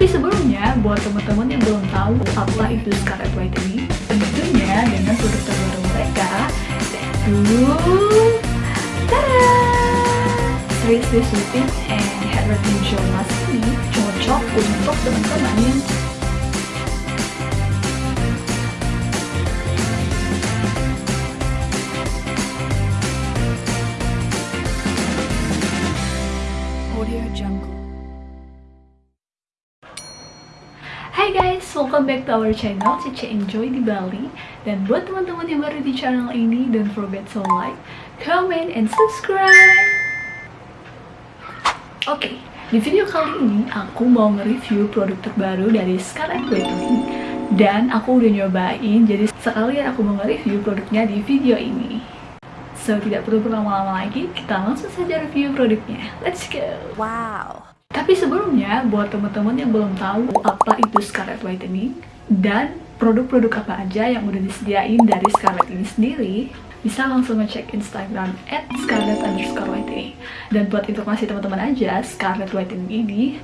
Tapi sebelumnya, buat teman-teman yang belum tahu apa itu Scarlett Whitening, tentunya dengan produk terbaru mereka, yaitu Tada! Seriously Soothing and Hydrating Gel Mask ini cocok untuk teman-teman yang guys, welcome back to our channel Cice Enjoy di Bali. Dan buat teman-teman yang baru di channel ini Don't forget to like, comment, and subscribe. Oke, di video kali ini aku mau nge-review produk terbaru dari Scarlett Whitening Dan aku udah nyobain, jadi sekalian aku mau nge-review produknya di video ini. So, tidak perlu berlama-lama lagi, kita langsung saja review produknya. Let's go! Wow. Tapi sebelumnya, buat teman-teman yang belum tahu apa itu Scarlett Whitening dan produk-produk apa aja yang udah disediain dari Scarlett ini sendiri, bisa langsung ngecek Instagram at Scarlett underscore Whitening. Dan buat informasi teman-teman aja, Scarlett Whitening ini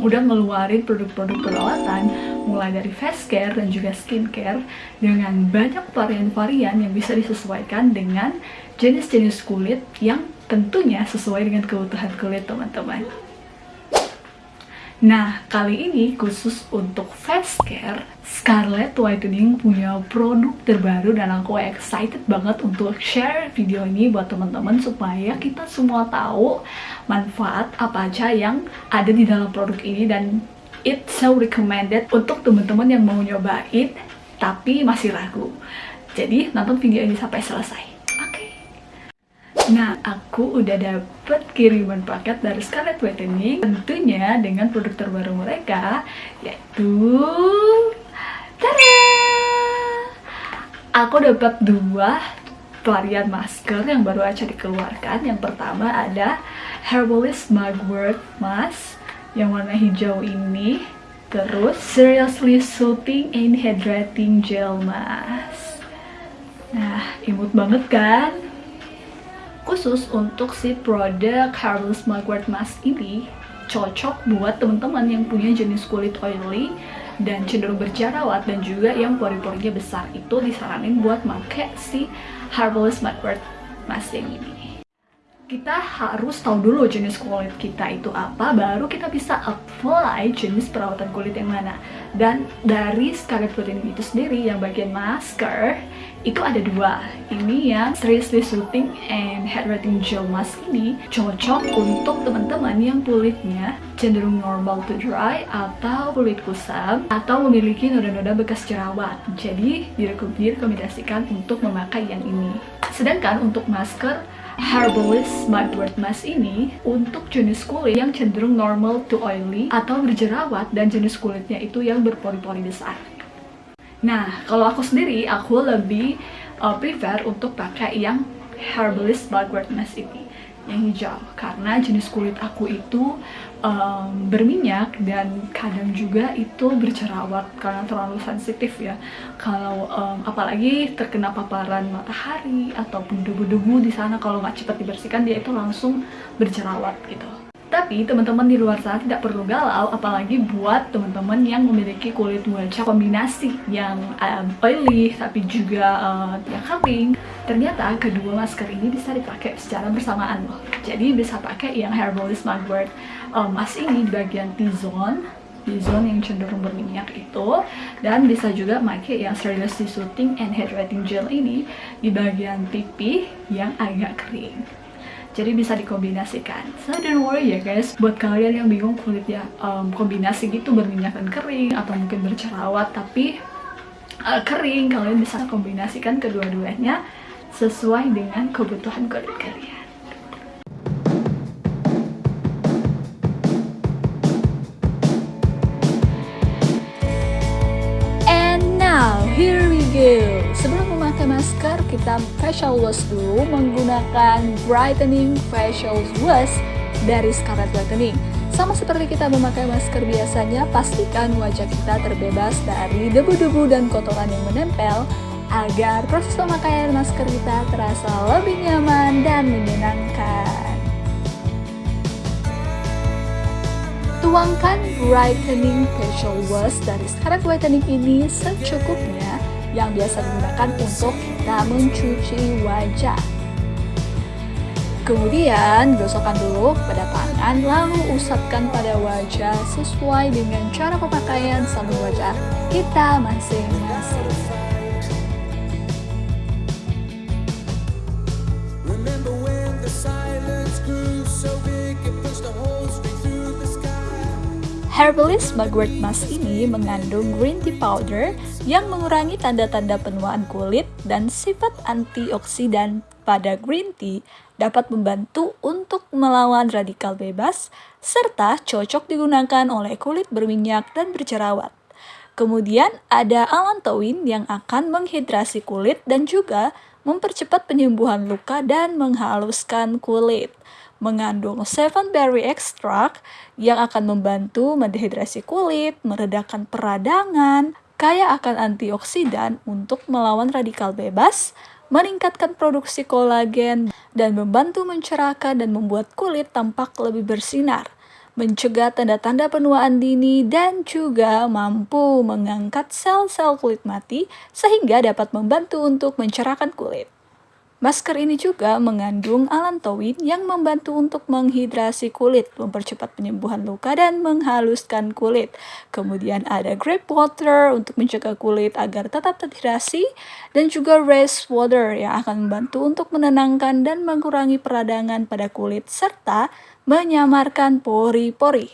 udah ngeluarin produk-produk perawatan mulai dari face care dan juga skincare dengan banyak varian-varian yang bisa disesuaikan dengan jenis-jenis kulit yang tentunya sesuai dengan kebutuhan kulit teman-teman. Nah, kali ini khusus untuk face care, Scarlett Whitening punya produk terbaru dan aku excited banget untuk share video ini buat teman-teman supaya kita semua tahu manfaat apa aja yang ada di dalam produk ini dan it's so recommended untuk teman-teman yang mau nyobain tapi masih ragu. Jadi, nonton video ini sampai selesai. Nah, aku udah dapet kiriman paket dari Scarlett Whitening tentunya dengan produk terbaru mereka yaitu tada! Aku dapat dua varian masker yang baru aja dikeluarkan. Yang pertama ada Herbalist Mugwort Mask yang warna hijau ini. Terus Seriously Soothing and Hydrating Gel Mask. Nah, imut banget kan? Khusus untuk si produk Harvest Mugwort Mask ini cocok buat teman-teman yang punya jenis kulit oily dan cenderung berjerawat dan juga yang pori-porinya besar. Itu disaranin buat pakai si Harvest Mugwort Mask yang ini kita harus tahu dulu jenis kulit kita itu apa baru kita bisa apply jenis perawatan kulit yang mana. Dan dari Scarlett Whitening itu sendiri yang bagian masker itu ada dua. Ini yang seriously soothing and hydrating gel mask ini cocok untuk teman-teman yang kulitnya cenderung normal to dry atau kulit kusam atau memiliki noda-noda bekas jerawat. Jadi direkomendasikan untuk memakai yang ini. Sedangkan untuk masker Herbalist Mugwort Mask ini untuk jenis kulit yang cenderung normal to oily atau berjerawat dan jenis kulitnya itu yang berpori-pori besar. Nah, kalau aku sendiri, aku lebih uh, prefer untuk pakai yang Herbalist Mugwort Mask ini yang hijau. Karena jenis kulit aku itu um, berminyak dan kadang juga itu berjerawat karena terlalu sensitif ya. Kalau um, apalagi terkena paparan matahari ataupun debu-debu di sana kalau nggak cepat dibersihkan dia itu langsung berjerawat gitu tapi teman-teman di luar sana tidak perlu galau, apalagi buat teman-teman yang memiliki kulit wajah kombinasi yang um, oily tapi juga uh, yang kering. Ternyata kedua masker ini bisa dipakai secara bersamaan loh. Jadi bisa pakai yang Herbalist Mugwort um, mask ini di bagian T-zone T-zone yang cenderung berminyak itu dan bisa juga pakai yang seriously soothing and hydrating gel ini di bagian pipi yang agak kering jadi bisa dikombinasikan. So don't worry ya guys. Buat kalian yang bingung kulitnya um, kombinasi gitu berminyak dan kering atau mungkin bercerawat tapi uh, kering kalian bisa kombinasikan kedua-duanya sesuai dengan kebutuhan kulit kalian kita facial wash dulu menggunakan brightening facial wash dari Scarlett Whitening. Sama seperti kita memakai masker biasanya, pastikan wajah kita terbebas dari debu-debu dan kotoran yang menempel agar proses pemakaian masker kita terasa lebih nyaman dan menyenangkan. Tuangkan brightening facial wash dari Scarlett Whitening ini secukupnya yang biasa digunakan untuk kita mencuci wajah. Kemudian gosokkan dulu pada tangan lalu usapkan pada wajah sesuai dengan cara pemakaian sabun wajah kita masing-masing. Herbalist Mugwort Mask ini mengandung green tea powder yang mengurangi tanda-tanda penuaan kulit dan sifat antioksidan pada green tea dapat membantu untuk melawan radikal bebas serta cocok digunakan oleh kulit berminyak dan berjerawat. Kemudian ada allantoin yang akan menghidrasi kulit dan juga mempercepat penyembuhan luka dan menghaluskan kulit mengandung seven berry extract yang akan membantu mendehidrasi kulit, meredakan peradangan, kaya akan antioksidan untuk melawan radikal bebas, meningkatkan produksi kolagen, dan membantu mencerahkan dan membuat kulit tampak lebih bersinar, mencegah tanda-tanda penuaan dini, dan juga mampu mengangkat sel-sel kulit mati sehingga dapat membantu untuk mencerahkan kulit. Masker ini juga mengandung allantoin yang membantu untuk menghidrasi kulit, mempercepat penyembuhan luka, dan menghaluskan kulit. Kemudian ada grape water untuk mencegah kulit agar tetap terhidrasi, dan juga rose water yang akan membantu untuk menenangkan dan mengurangi peradangan pada kulit, serta menyamarkan pori-pori.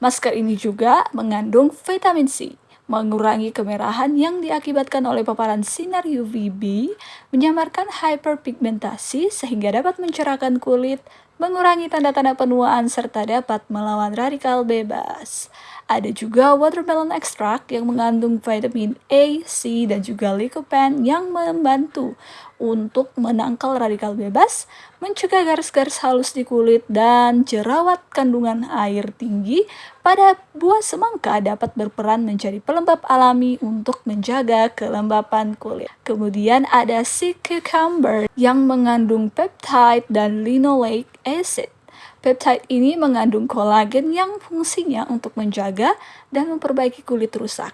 Masker ini juga mengandung vitamin C mengurangi kemerahan yang diakibatkan oleh paparan sinar UVB, menyamarkan hyperpigmentasi sehingga dapat mencerahkan kulit, mengurangi tanda-tanda penuaan serta dapat melawan radikal bebas. Ada juga watermelon extract yang mengandung vitamin A, C, dan juga lycopene yang membantu untuk menangkal radikal bebas, mencegah garis-garis halus di kulit, dan jerawat kandungan air tinggi pada buah semangka dapat berperan menjadi pelembab alami untuk menjaga kelembapan kulit. Kemudian ada si cucumber yang mengandung peptide dan linoleic acid Peptide ini mengandung kolagen yang fungsinya untuk menjaga dan memperbaiki kulit rusak.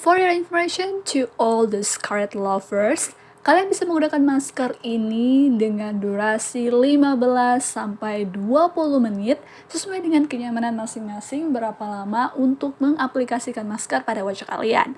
For your information to all the scarlet lovers, kalian bisa menggunakan masker ini dengan durasi 15 sampai 20 menit sesuai dengan kenyamanan masing-masing berapa lama untuk mengaplikasikan masker pada wajah kalian.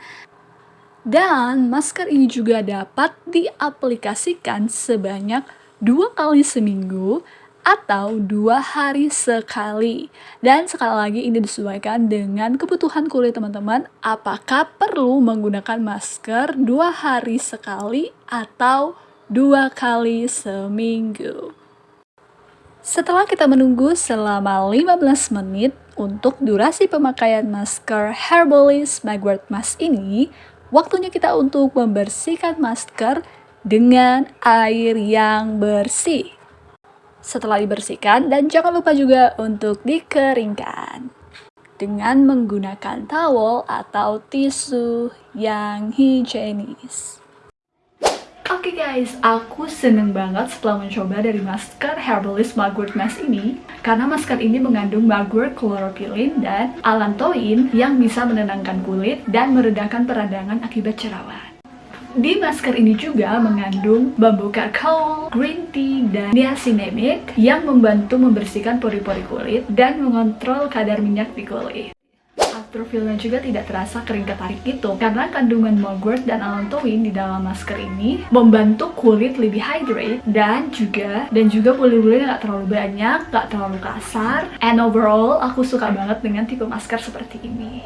Dan masker ini juga dapat diaplikasikan sebanyak dua kali seminggu atau dua hari sekali. Dan sekali lagi ini disesuaikan dengan kebutuhan kulit teman-teman. Apakah perlu menggunakan masker dua hari sekali atau dua kali seminggu? Setelah kita menunggu selama 15 menit untuk durasi pemakaian masker Herbalist Mugwort Mask ini, waktunya kita untuk membersihkan masker dengan air yang bersih setelah dibersihkan dan jangan lupa juga untuk dikeringkan dengan menggunakan towel atau tisu yang higienis. Oke okay guys, aku seneng banget setelah mencoba dari masker Herbalist Mugwort Mask ini karena masker ini mengandung mugwort chlorophyllene dan allantoin yang bisa menenangkan kulit dan meredakan peradangan akibat jerawat. Di masker ini juga mengandung bambu kakao, green tea, dan niacinamide yang membantu membersihkan pori-pori kulit dan mengontrol kadar minyak di kulit. Afterfeel-nya juga tidak terasa kering ketarik gitu karena kandungan mugwort dan allantoin di dalam masker ini membantu kulit lebih hydrate dan juga dan juga bulu-bulunya nggak terlalu banyak, nggak terlalu kasar and overall aku suka banget dengan tipe masker seperti ini.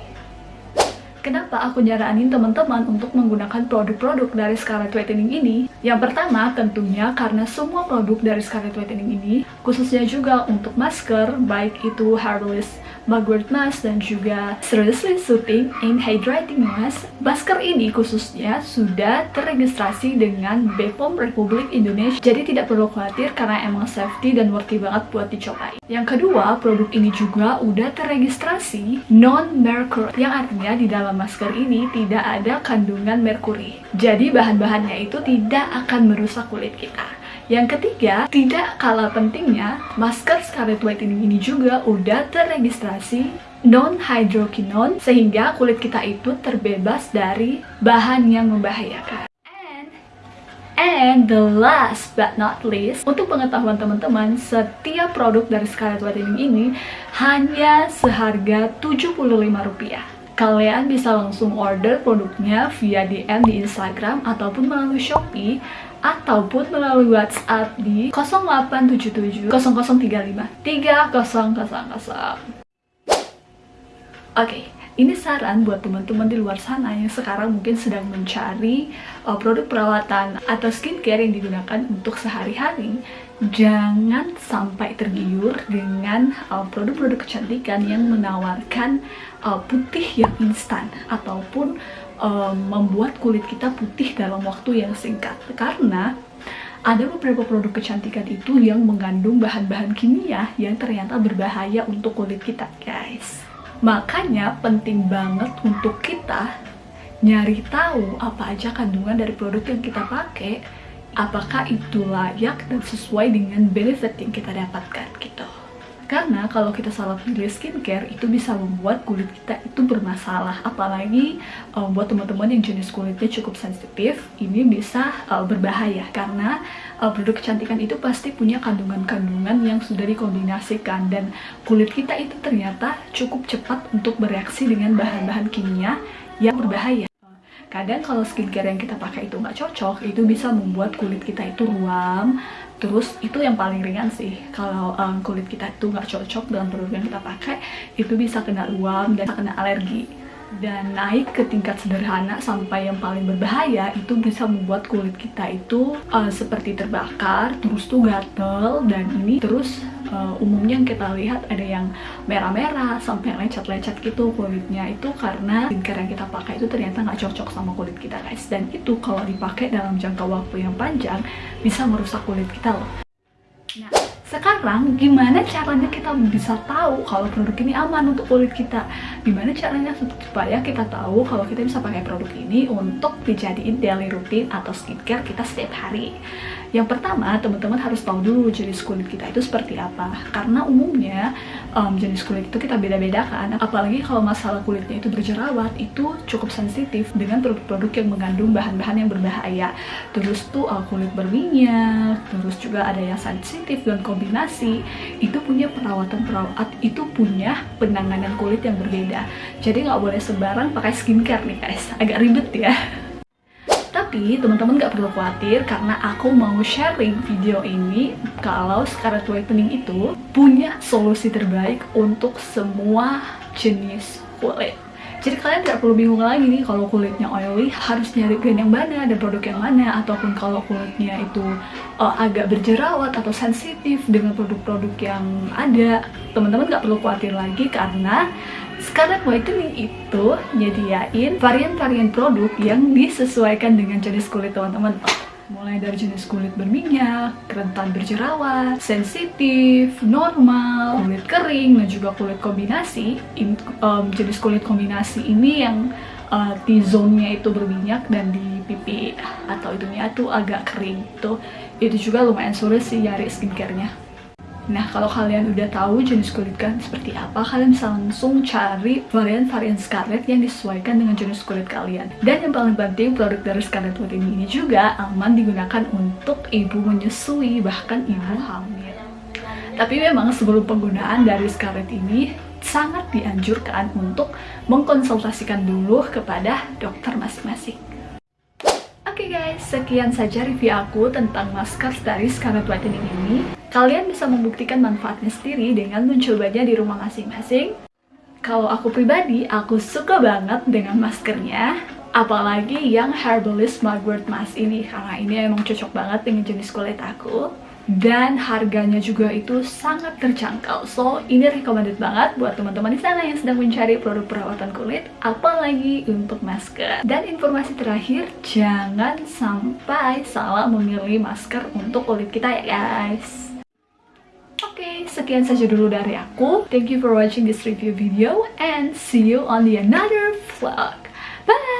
Kenapa aku nyaranin teman-teman untuk menggunakan produk-produk dari Scarlett Whitening ini? Yang pertama, tentunya karena semua produk dari Scarlett Whitening ini, khususnya juga untuk masker, baik itu Herbalist mugwort mask dan juga seriously soothing and hydrating mask. Masker ini khususnya sudah terregistrasi dengan BPOM Republik Indonesia. Jadi tidak perlu khawatir karena emang safety dan worthy banget buat dicobain. Yang kedua, produk ini juga udah terregistrasi non-mercury yang artinya di dalam masker ini tidak ada kandungan merkuri. Jadi bahan-bahannya itu tidak akan merusak kulit kita. Yang ketiga, tidak kalah pentingnya, masker Scarlet Whitening ini juga udah terregistrasi non-hydroquinone sehingga kulit kita itu terbebas dari bahan yang membahayakan. And the last but not least, untuk pengetahuan teman-teman, setiap produk dari Scarlet Whitening ini hanya seharga Rp75. Kalian bisa langsung order produknya via DM di Instagram ataupun melalui Shopee ataupun melalui WhatsApp di 0877 0035 3000. Oke, okay, ini saran buat teman-teman di luar sana yang sekarang mungkin sedang mencari uh, produk perawatan atau skincare yang digunakan untuk sehari-hari jangan sampai tergiur dengan uh, produk-produk uh, kecantikan yang menawarkan uh, putih yang instan ataupun uh, membuat kulit kita putih dalam waktu yang singkat karena ada beberapa produk kecantikan itu yang mengandung bahan-bahan kimia yang ternyata berbahaya untuk kulit kita guys Makanya penting banget untuk kita nyari tahu apa aja kandungan dari produk yang kita pakai, apakah itu layak dan sesuai dengan benefit yang kita dapatkan gitu. Karena kalau kita salah pilih skincare itu bisa membuat kulit kita itu bermasalah. Apalagi um, buat teman-teman yang jenis kulitnya cukup sensitif, ini bisa uh, berbahaya. Karena uh, produk kecantikan itu pasti punya kandungan-kandungan yang sudah dikombinasikan. Dan kulit kita itu ternyata cukup cepat untuk bereaksi dengan bahan-bahan kimia yang berbahaya. Kadang kalau skincare yang kita pakai itu nggak cocok itu bisa membuat kulit kita itu ruam terus itu yang paling ringan sih. Kalau um, kulit kita itu nggak cocok dengan produk yang kita pakai itu bisa kena ruam dan kena alergi dan naik ke tingkat sederhana sampai yang paling berbahaya itu bisa membuat kulit kita itu uh, seperti terbakar terus tuh gatel dan ini terus uh, umumnya yang kita lihat ada yang merah-merah sampai lecet-lecet gitu kulitnya. Itu karena skincare yang kita pakai itu ternyata nggak cocok sama kulit kita guys. Dan itu kalau dipakai dalam jangka waktu yang panjang bisa merusak kulit kita loh. Nah sekarang gimana caranya kita bisa tahu kalau produk ini aman untuk kulit kita gimana caranya supaya kita tahu kalau kita bisa pakai produk ini untuk dijadiin daily routine atau skincare kita setiap hari yang pertama, teman-teman harus tahu dulu jenis kulit kita itu seperti apa. Karena umumnya um, jenis kulit itu kita beda-bedakan. Apalagi kalau masalah kulitnya itu berjerawat, itu cukup sensitif dengan produk-produk yang mengandung bahan-bahan yang berbahaya. Terus tuh uh, kulit berminyak, terus juga ada yang sensitif dan kombinasi. Itu punya perawatan-perawat, itu punya penanganan kulit yang berbeda. Jadi nggak boleh sembarang pakai skincare nih guys. Agak ribet ya. Tapi teman-teman gak perlu khawatir karena aku mau sharing video ini kalau Scarlet Whitening itu punya solusi terbaik untuk semua jenis kulit. Jadi kalian gak perlu bingung lagi nih kalau kulitnya oily harus nyari brand yang mana dan produk yang mana ataupun kalau kulitnya itu uh, agak berjerawat atau sensitif dengan produk-produk yang ada teman-teman gak perlu khawatir lagi karena Scarlet Whitening itu nyediain varian-varian produk yang disesuaikan dengan jenis kulit teman-teman mulai dari jenis kulit berminyak, rentan berjerawat, sensitif, normal, kulit kering, dan juga kulit kombinasi. In, um, jenis kulit kombinasi ini yang uh, T-zone-nya itu berminyak dan di pipi atau itunya tuh agak kering. Itu, itu juga lumayan sulit sih nyari skincare-nya. Nah, kalau kalian udah tahu jenis kulit kalian seperti apa, kalian bisa langsung cari varian-varian Scarlett yang disesuaikan dengan jenis kulit kalian. Dan yang paling penting, produk dari Scarlett Whitening ini juga aman digunakan untuk ibu menyusui, bahkan ibu hamil. Tapi memang sebelum penggunaan dari Scarlett ini, sangat dianjurkan untuk mengkonsultasikan dulu kepada dokter masing-masing. Oke okay guys, sekian saja review aku tentang masker dari Scarlett Whitening ini. Kalian bisa membuktikan manfaatnya sendiri dengan mencobanya di rumah masing-masing. Kalau aku pribadi, aku suka banget dengan maskernya. Apalagi yang Herbalist Mugwort Mask ini, karena ini emang cocok banget dengan jenis kulit aku dan harganya juga itu sangat terjangkau. So, ini recommended banget buat teman-teman di sana yang sedang mencari produk perawatan kulit, apalagi untuk masker. Dan informasi terakhir, jangan sampai salah memilih masker untuk kulit kita ya guys. Sekian saja dulu dari aku. Thank you for watching this review video and see you on the another vlog. Bye!